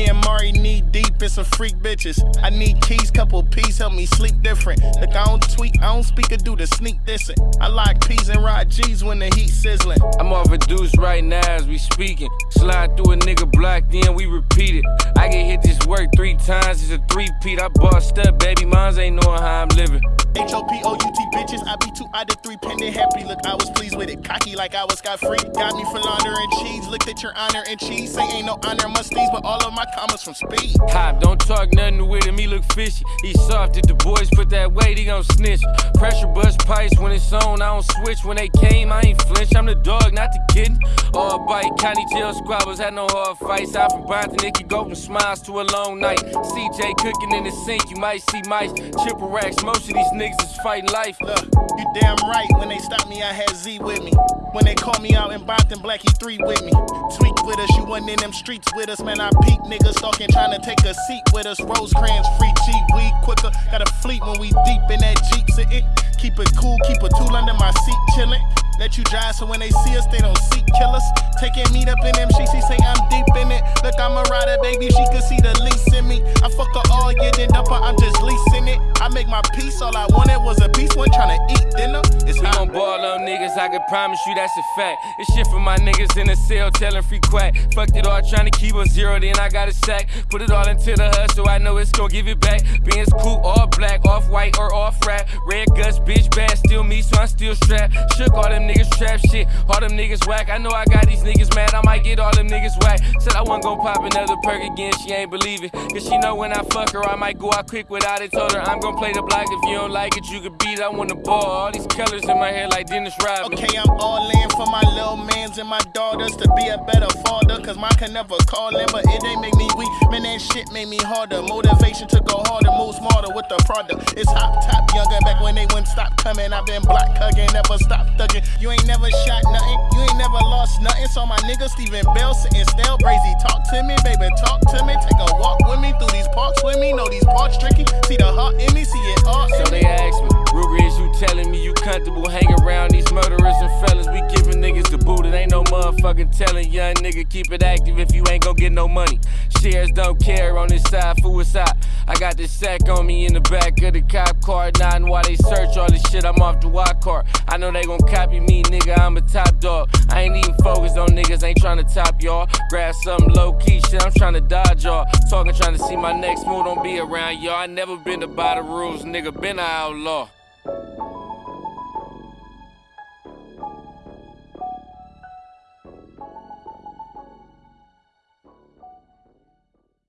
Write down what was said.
Me and Mari knee deep in some freak bitches. I need keys, couple P's, help me sleep different. Look, I don't tweet, I don't speak or do the sneak dissing. I like P's and ride G's when the heat sizzling. I'm off a deuce right now as we speaking. Slide through a nigga block, then we repeat it. I get hit this work three times, it's a three-peat. I bossed up, baby, mines ain't knowing how I'm living. H-O-P-O-U-T bitches, I be two out of three pending happy. Look, I was pleased with it, cocky like I was got free. Got me for laundering cheese, looked at your honor and cheese. Say ain't no honor musties, but all of my commas from speed. Hop, don't talk nothing with him, he look fishy. He soft, if the boys put that weight, he gon' snitch. Pressure bust pipes when it's on, I don't switch. When they came, I ain't flinch, I'm the dog, not the kid. All bite, county jail squabbles, had no hard fights. Out from Brockton, it could go from smiles to a long night. CJ cooking in the sink, you might see mice. Triple racks, most of these niggas is fighting life. Look, you damn right, when they stopped me, I had Z with me. When they called me out in Brockton, Blackie 3 with me. Tweak with us, you wasn't in them streets with us, man. I peep niggas stalking, trying to take a seat with us. Rosecrans, free cheap, weed quicker. Got a fleet when we deep in that Jeep sitting. Keep it cool, keep a tool under my seat chillin'. Let you drive so when they see us, they don't seek killers. Taking meet up in them she say I'm deep in it. Look, I'm a rider, baby, she make my peace, all I wanted was a piece, one trying to eat dinner. It's We hot. gon' ball on niggas, I can promise you that's a fact. This shit for my niggas in the cell, telling free quack. Fucked it all, trying to keep a zero, then I got a sack. Put it all into the hustle, I know it's gon' give it back. Being cool, all black, off white or off rap. Red guts, bitch bad, still me, so I'm still strapped. Shook all them niggas trap shit, all them niggas whack. I know I got these niggas mad, I might get all them niggas whack. Said I wasn't gon' pop another perk again, she ain't believe it. Cause she know when I fuck her, I might go out quick without it. Told her I'm gon' play the block, if you don't like it, you can beat. I wanna ball. All these colors in my hair like Dennis Rodman. Okay, I'm all in for my little mans and my daughters to be a better father. Cause mine can never call in, but it ain't make me weak. Man, that shit made me harder. Motivation to go harder, move smarter with the product. It's hot top younger back when they wouldn't stop coming. I've been black hugging, never stop thugging. You ain't never shot nothing, you ain't never lost nothing. So my nigga Steven Bell sitting still, brazy. Talk to me, baby, talk to me. Take a walk with me through these parks with me. Know these parks tricky. See the heart in me, see it all So they ask me, Ruger, is you telling me you comfortable motherfucking telling. Young nigga, keep it active if you ain't gon' get no money. Shares don't care on this side, fool hot. I got this sack on me in the back of the cop car, nodding while they search all this shit. I'm off the walk car. I know they gon' copy me, nigga. I'm a top dog. I ain't even focused on niggas, ain't tryna top y'all. Grab something low key shit, I'm tryna dodge y'all. Talking, tryna see my next move, don't be around y'all. I never been to by the rules, nigga. Been an outlaw.